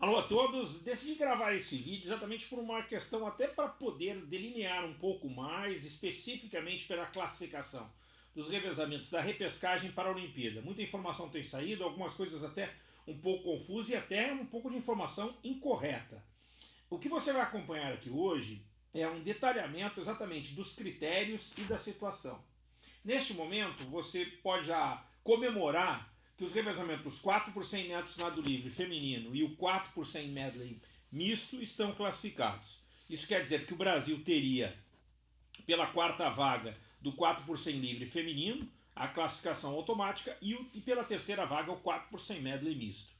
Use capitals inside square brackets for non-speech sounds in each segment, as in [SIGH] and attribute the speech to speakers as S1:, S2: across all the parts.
S1: Alô a todos, decidi gravar esse vídeo exatamente por uma questão até para poder delinear um pouco mais especificamente pela classificação dos revezamentos da repescagem para a Olimpíada. Muita informação tem saído, algumas coisas até um pouco confusas e até um pouco de informação incorreta. O que você vai acompanhar aqui hoje é um detalhamento exatamente dos critérios e da situação. Neste momento você pode já comemorar que os revezamentos 4 por 100 metros nado livre feminino e o 4 por 100 medley misto estão classificados. Isso quer dizer que o Brasil teria, pela quarta vaga do 4 por 100 livre feminino, a classificação automática e, o, e pela terceira vaga o 4 por 100 medley misto.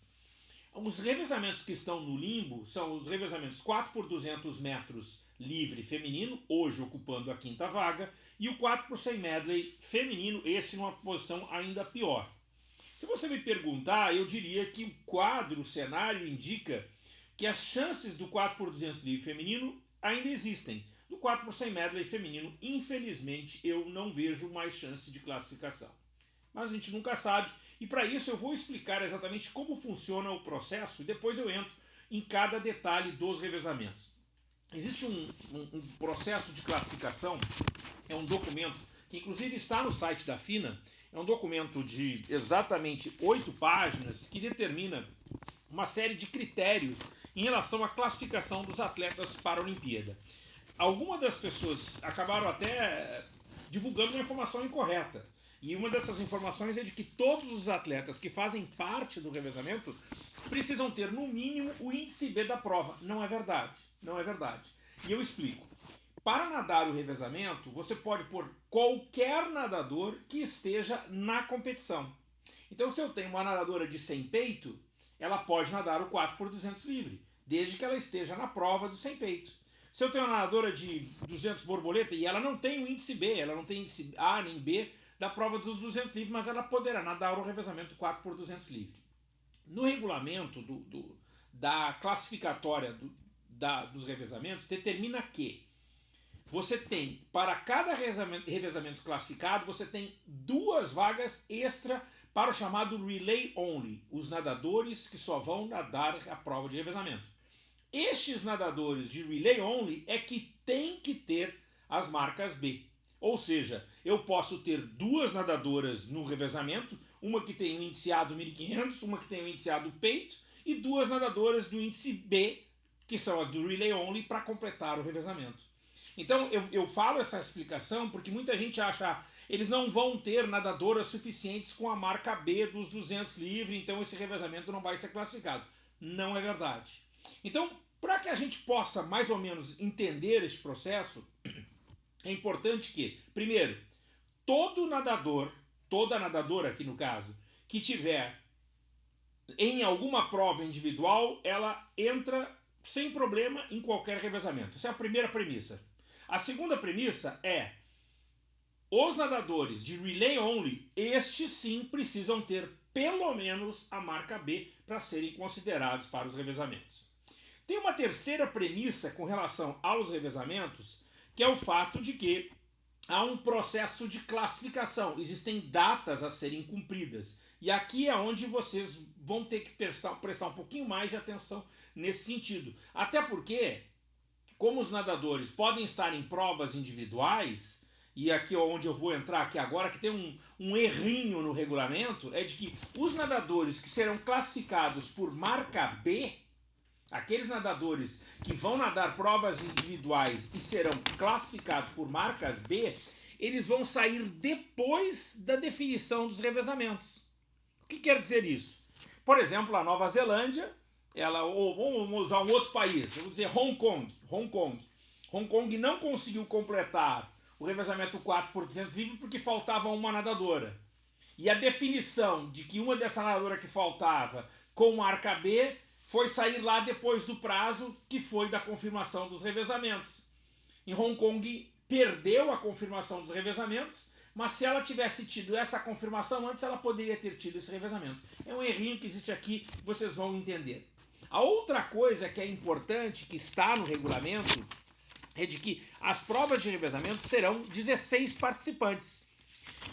S1: Os revezamentos que estão no limbo são os revezamentos 4 por 200 metros livre feminino, hoje ocupando a quinta vaga, e o 4 por 100 medley feminino, esse numa posição ainda pior. Se você me perguntar, eu diria que o quadro, o cenário indica que as chances do 4x200 livre feminino ainda existem. Do 4 por 100 medley feminino, infelizmente, eu não vejo mais chance de classificação. Mas a gente nunca sabe, e para isso eu vou explicar exatamente como funciona o processo e depois eu entro em cada detalhe dos revezamentos. Existe um, um, um processo de classificação, é um documento que inclusive está no site da FINA, é um documento de exatamente oito páginas que determina uma série de critérios em relação à classificação dos atletas para a Olimpíada. Algumas das pessoas acabaram até divulgando uma informação incorreta. E uma dessas informações é de que todos os atletas que fazem parte do revezamento precisam ter, no mínimo, o índice B da prova. Não é verdade. Não é verdade. E eu explico. Para nadar o revezamento, você pode pôr qualquer nadador que esteja na competição. Então, se eu tenho uma nadadora de 100 peito, ela pode nadar o 4 por 200 livre, desde que ela esteja na prova do 100 peito. Se eu tenho uma nadadora de 200 borboleta e ela não tem o índice B, ela não tem índice A nem B da prova dos 200 livre, mas ela poderá nadar o revezamento 4 por 200 livre. No regulamento do, do da classificatória do, da, dos revezamentos, determina que você tem, para cada revezamento classificado, você tem duas vagas extra para o chamado Relay Only, os nadadores que só vão nadar a prova de revezamento. Estes nadadores de Relay Only é que tem que ter as marcas B. Ou seja, eu posso ter duas nadadoras no revezamento, uma que tem o índice A do 1500, uma que tem o índice A do peito, e duas nadadoras do índice B, que são as do Relay Only, para completar o revezamento. Então eu, eu falo essa explicação porque muita gente acha eles não vão ter nadadoras suficientes com a marca B dos 200 livre, então esse revezamento não vai ser classificado. Não é verdade. Então, para que a gente possa mais ou menos entender esse processo, [CLEARS THROAT] é importante que, primeiro, todo nadador, toda nadadora aqui no caso, que tiver em alguma prova individual, ela entra sem problema em qualquer revezamento. Essa é a primeira premissa. A segunda premissa é os nadadores de relay only, estes sim precisam ter pelo menos a marca B para serem considerados para os revezamentos. Tem uma terceira premissa com relação aos revezamentos, que é o fato de que há um processo de classificação, existem datas a serem cumpridas. E aqui é onde vocês vão ter que prestar, prestar um pouquinho mais de atenção nesse sentido. Até porque como os nadadores podem estar em provas individuais, e aqui onde eu vou entrar aqui agora, que tem um, um errinho no regulamento, é de que os nadadores que serão classificados por marca B, aqueles nadadores que vão nadar provas individuais e serão classificados por marcas B, eles vão sair depois da definição dos revezamentos. O que quer dizer isso? Por exemplo, a Nova Zelândia ela, ou vamos usar um outro país, vamos dizer Hong Kong, Hong Kong. Hong Kong não conseguiu completar o revezamento 4 por 200 livre porque faltava uma nadadora. E a definição de que uma dessa nadadora que faltava com marca B foi sair lá depois do prazo que foi da confirmação dos revezamentos. Em Hong Kong perdeu a confirmação dos revezamentos, mas se ela tivesse tido essa confirmação antes, ela poderia ter tido esse revezamento. É um errinho que existe aqui, vocês vão entender. A outra coisa que é importante, que está no regulamento, é de que as provas de revezamento terão 16 participantes.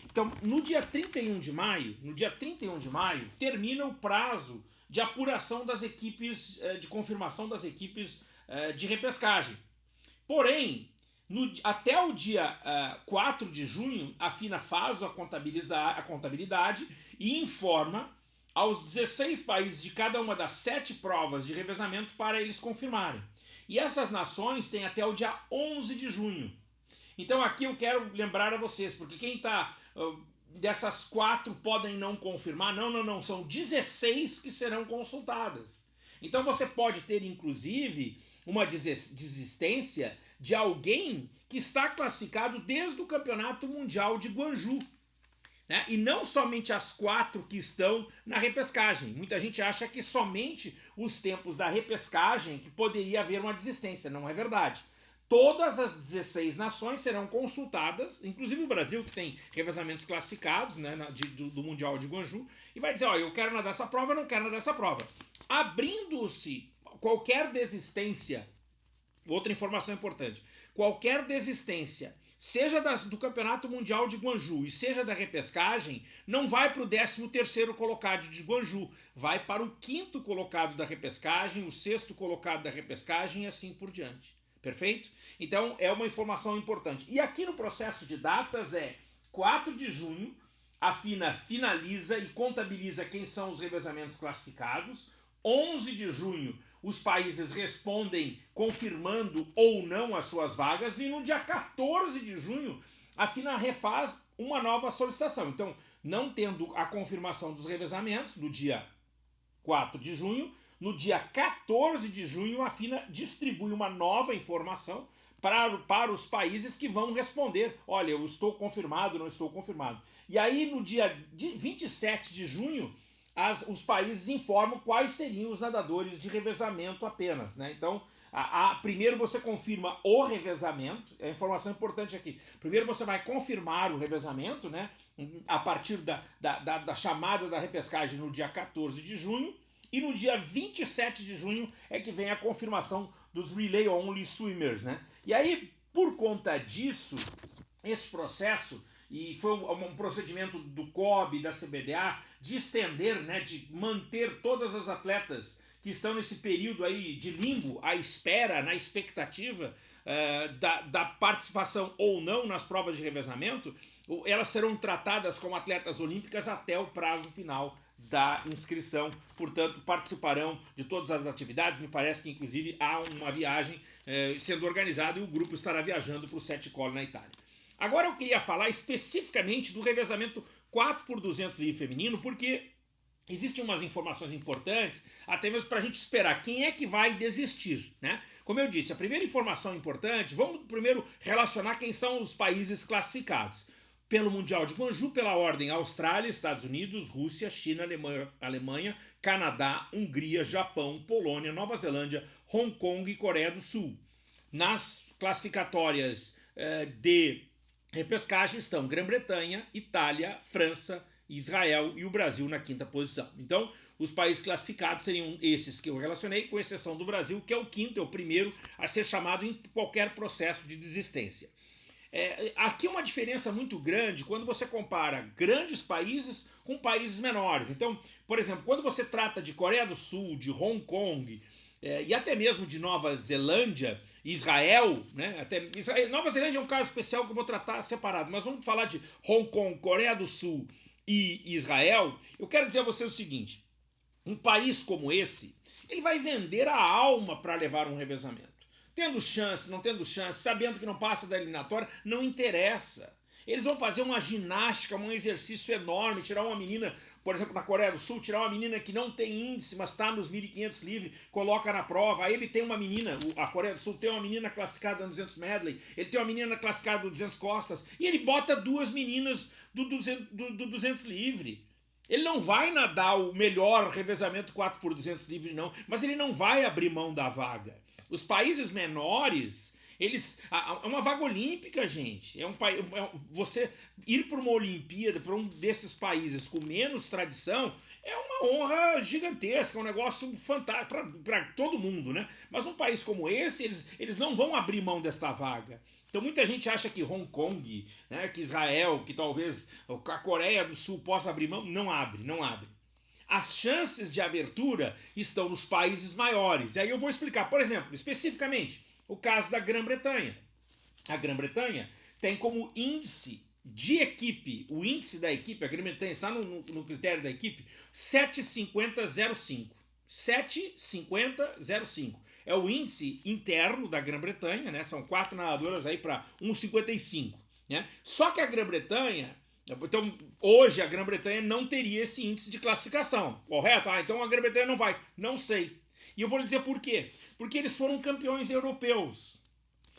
S1: Então, no dia 31 de maio, no dia 31 de maio, termina o prazo de apuração das equipes, eh, de confirmação das equipes eh, de repescagem. Porém, no, até o dia uh, 4 de junho, a FINA faz a, a contabilidade e informa aos 16 países de cada uma das sete provas de revezamento para eles confirmarem. E essas nações têm até o dia 11 de junho. Então aqui eu quero lembrar a vocês, porque quem está... Uh, dessas quatro podem não confirmar. Não, não, não. São 16 que serão consultadas. Então você pode ter, inclusive, uma desistência de alguém que está classificado desde o Campeonato Mundial de Guanju. Né? E não somente as quatro que estão na repescagem. Muita gente acha que somente os tempos da repescagem que poderia haver uma desistência. Não é verdade. Todas as 16 nações serão consultadas, inclusive o Brasil, que tem revezamentos classificados né, de, do, do, Mundial de Guanju, e vai dizer, ó, eu quero nadar essa prova, não quero nadar essa prova. Abrindo-se qualquer desistência, outra informação importante, qualquer desistência, seja das, do Campeonato Mundial de Guanju e seja da repescagem, não vai para o 13º colocado de Guanju, vai para o quinto colocado da repescagem, o sexto colocado da repescagem e assim por diante. Perfeito? Então é uma informação importante. E aqui no processo de datas é 4 de junho, a FINA finaliza e contabiliza quem são os revezamentos classificados. 11 de junho, os países respondem confirmando ou não as suas vagas. E no dia 14 de junho, a FINA refaz uma nova solicitação. Então, não tendo a confirmação dos revezamentos no dia 4 de junho, no dia 14 de junho, a FINA distribui uma nova informação para, para os países que vão responder. Olha, eu estou confirmado, não estou confirmado. E aí, no dia 27 de junho, as, os países informam quais seriam os nadadores de revezamento apenas. Né? Então, a, a, primeiro você confirma o revezamento, é a informação importante aqui. Primeiro você vai confirmar o revezamento, né? a partir da, da, da, da chamada da repescagem no dia 14 de junho, e no dia 27 de junho é que vem a confirmação dos Relay Only Swimmers, né? E aí, por conta disso, esse processo, e foi um procedimento do COB, da CBDA, de estender, né, de manter todas as atletas que estão nesse período aí de limbo, à espera, na expectativa uh, da, da participação ou não nas provas de revezamento, elas serão tratadas como atletas olímpicas até o prazo final da inscrição, portanto participarão de todas as atividades, me parece que inclusive há uma viagem eh, sendo organizada e o grupo estará viajando para o Sete Colo na Itália. Agora eu queria falar especificamente do revezamento 4 por 200 livre feminino, porque existem umas informações importantes, até mesmo para a gente esperar quem é que vai desistir, né? Como eu disse, a primeira informação importante, vamos primeiro relacionar quem são os países classificados pelo Mundial de Guanju, pela ordem Austrália, Estados Unidos, Rússia, China, Alemanha, Alemanha, Canadá, Hungria, Japão, Polônia, Nova Zelândia, Hong Kong e Coreia do Sul. Nas classificatórias eh, de repescagem estão Grã-Bretanha, Itália, França, Israel e o Brasil na quinta posição. Então, os países classificados seriam esses que eu relacionei, com exceção do Brasil, que é o quinto, é o primeiro a ser chamado em qualquer processo de desistência. É, aqui é uma diferença muito grande quando você compara grandes países com países menores. Então, por exemplo, quando você trata de Coreia do Sul, de Hong Kong é, e até mesmo de Nova Zelândia, Israel, né? Até, Israel, Nova Zelândia é um caso especial que eu vou tratar separado, mas vamos falar de Hong Kong, Coreia do Sul e Israel. Eu quero dizer a você o seguinte: um país como esse, ele vai vender a alma para levar um revezamento. Tendo chance, não tendo chance, sabendo que não passa da eliminatória, não interessa. Eles vão fazer uma ginástica, um exercício enorme, tirar uma menina, por exemplo, na Coreia do Sul, tirar uma menina que não tem índice, mas está nos 1.500 livre, coloca na prova. Aí ele tem uma menina, a Coreia do Sul tem uma menina classificada no 200 medley, ele tem uma menina classificada no 200 costas, e ele bota duas meninas do 200, do, do 200 livre. Ele não vai nadar o melhor revezamento 4 por 200 livre, não, mas ele não vai abrir mão da vaga. Os países menores, eles. É uma vaga olímpica, gente. É um país. É, você ir para uma Olimpíada, para um desses países com menos tradição, é uma honra gigantesca, é um negócio fantástico para todo mundo, né? Mas num país como esse, eles, eles não vão abrir mão desta vaga. Então muita gente acha que Hong Kong, né, que Israel, que talvez a Coreia do Sul possa abrir mão, não abre, não abre. as chances de abertura estão nos países maiores. E aí eu vou explicar, por exemplo, especificamente, o caso da Grã-Bretanha. A Grã-Bretanha tem como índice de equipe, o índice da equipe, a Grã-Bretanha está no, no, no, critério da equipe, 75005. 75005. É o índice interno da Grã-Bretanha, né? São quatro nadadoras aí para 1,55. Né? Só que a Grã-Bretanha então, hoje a Grã-Bretanha não teria esse índice de classificação, correto? Ah, então a Grã-Bretanha não vai. Não sei. E eu vou lhe dizer por quê. Porque eles foram campeões europeus.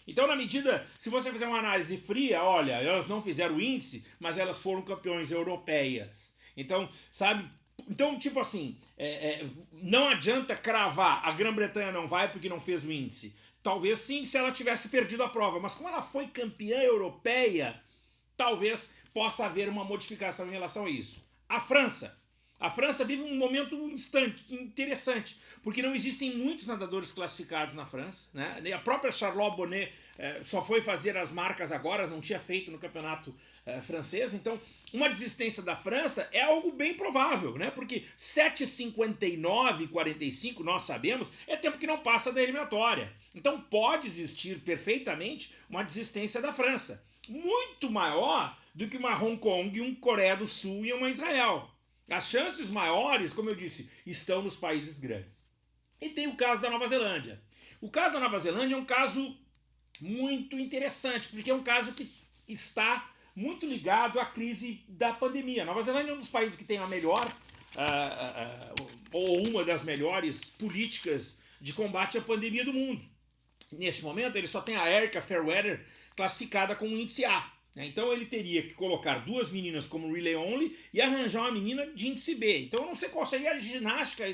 S1: Então, na medida, se você fizer uma análise fria, olha, elas não fizeram o índice, mas elas foram campeões europeias. Então, sabe, então, tipo assim, é, é, não adianta cravar, a Grã-Bretanha não vai porque não fez o índice. Talvez sim, se ela tivesse perdido a prova, mas como ela foi campeã europeia, talvez possa haver uma modificação em relação a isso. A França. A França vive um momento instante, interessante, porque não existem muitos nadadores classificados na França. Né? A própria Charlotte Bonnet eh, só foi fazer as marcas agora, não tinha feito no campeonato eh, francês. Então, uma desistência da França é algo bem provável, né? porque 7,59 e 45, nós sabemos, é tempo que não passa da eliminatória. Então, pode existir perfeitamente uma desistência da França. Muito maior do que uma Hong Kong, um Coreia do Sul e uma Israel. As chances maiores, como eu disse, estão nos países grandes. E tem o caso da Nova Zelândia. O caso da Nova Zelândia é um caso muito interessante, porque é um caso que está muito ligado à crise da pandemia. A Nova Zelândia é um dos países que tem a melhor, uh, uh, uh, ou uma das melhores políticas de combate à pandemia do mundo. Neste momento, ele só tem a Erica Fairweather classificada com índice A. Né? Então ele teria que colocar duas meninas como relay only e arranjar uma menina de índice B. Então eu não sei qual seria a ginástica,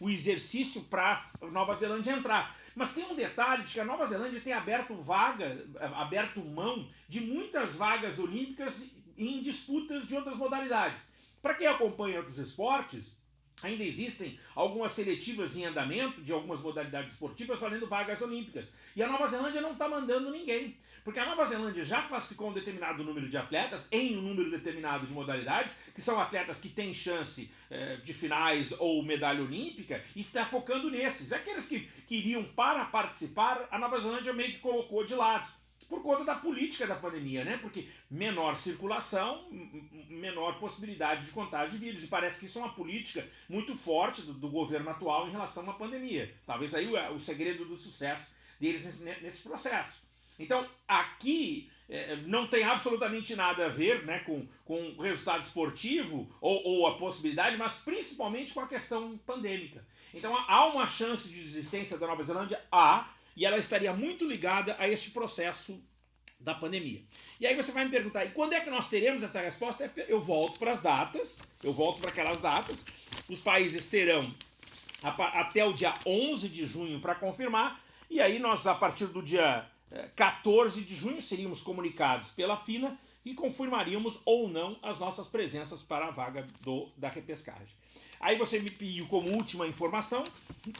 S1: o exercício para Nova Zelândia entrar. Mas tem um detalhe de que a Nova Zelândia tem aberto vaga, aberto mão de muitas vagas olímpicas em disputas de outras modalidades. Para quem acompanha outros esportes, Ainda existem algumas seletivas em andamento de algumas modalidades esportivas valendo vagas olímpicas. E a Nova Zelândia não está mandando ninguém. Porque a Nova Zelândia já classificou um determinado número de atletas em um número determinado de modalidades, que são atletas que têm chance eh, de finais ou medalha olímpica, e está focando nesses. Aqueles que queriam para participar, a Nova Zelândia meio que colocou de lado por conta da política da pandemia, né? Porque menor circulação, menor possibilidade de contágio de vírus. E parece que isso é uma política muito forte do, do governo atual em relação à pandemia. Talvez aí o, o segredo do sucesso deles nesse, nesse processo. Então, aqui é, não tem absolutamente nada a ver né, com, com o resultado esportivo ou, ou a possibilidade, mas principalmente com a questão pandêmica. Então, há uma chance de existência da Nova Zelândia? Há, e ela estaria muito ligada a este processo da pandemia. E aí você vai me perguntar, e quando é que nós teremos essa resposta? Eu volto para as datas, eu volto para aquelas datas, os países terão até o dia 11 de junho para confirmar, e aí nós, a partir do dia 14 de junho, seríamos comunicados pela FINA e confirmaríamos ou não as nossas presenças para a vaga do, da repescagem. Aí você me pediu como última informação,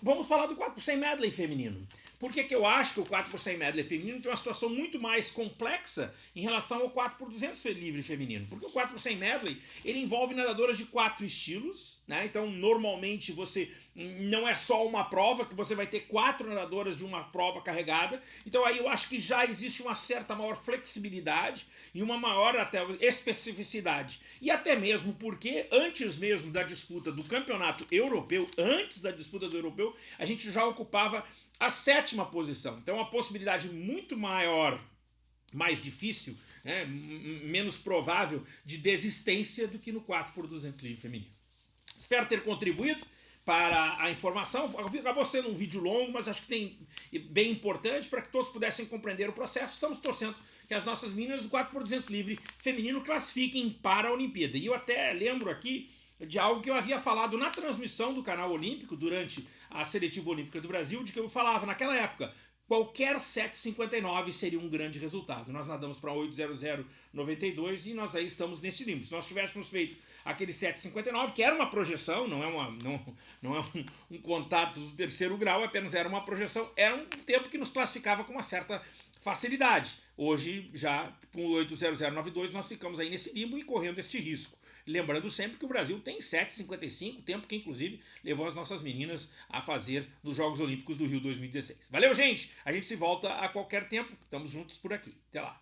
S1: vamos falar do 4 por 100 medley feminino. Por que, que eu acho que o 4 por 100 medley feminino tem uma situação muito mais complexa em relação ao 4 por 200 livre feminino? Porque o 4 por 100 medley, ele envolve nadadoras de quatro estilos, né? Então, normalmente você não é só uma prova, que você vai ter quatro nadadoras de uma prova carregada. Então aí eu acho que já existe uma certa maior flexibilidade e uma maior até especificidade. E até mesmo porque antes mesmo da disputa do campeonato europeu, antes da disputa do europeu, a gente já ocupava a sétima posição. Então uma possibilidade muito maior, mais difícil, né, menos provável de desistência do que no 4 por 200 livre feminino. Espero ter contribuído para a informação. Acabou sendo um vídeo longo, mas acho que tem bem importante para que todos pudessem compreender o processo. Estamos torcendo que as nossas meninas do 4 por 200 livre feminino classifiquem para a Olimpíada. E eu até lembro aqui de algo que eu havia falado na transmissão do canal Olímpico durante a Seletiva Olímpica do Brasil, de que eu falava naquela época, qualquer 7,59 seria um grande resultado. Nós nadamos para 8,0092 e nós aí estamos nesse limbo. Se nós tivéssemos feito aquele 7,59, que era uma projeção, não é, uma, não, não é um, um, contato do terceiro grau, apenas era uma projeção, era um tempo que nos classificava com uma certa facilidade. Hoje, já com 80092, nós ficamos aí nesse limbo e correndo este risco. Lembrando sempre que o Brasil tem 7,55, tempo que inclusive levou as nossas meninas a fazer nos Jogos Olímpicos do Rio 2016. Valeu, gente! A gente se volta a qualquer tempo. Estamos juntos por aqui. Até lá.